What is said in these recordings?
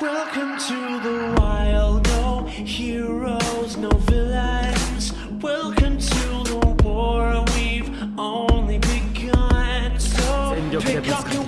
Welcome to the wild, no heroes, no villains. Welcome to the war. We've only begun. So pick up your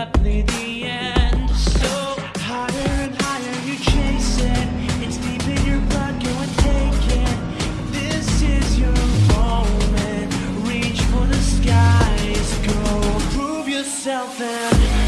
inevitably the end. So higher and higher you chase it. It's deep in your blood, go and take it. This is your moment. Reach for the skies, go prove yourself and.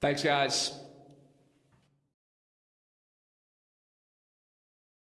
Thanks, guys.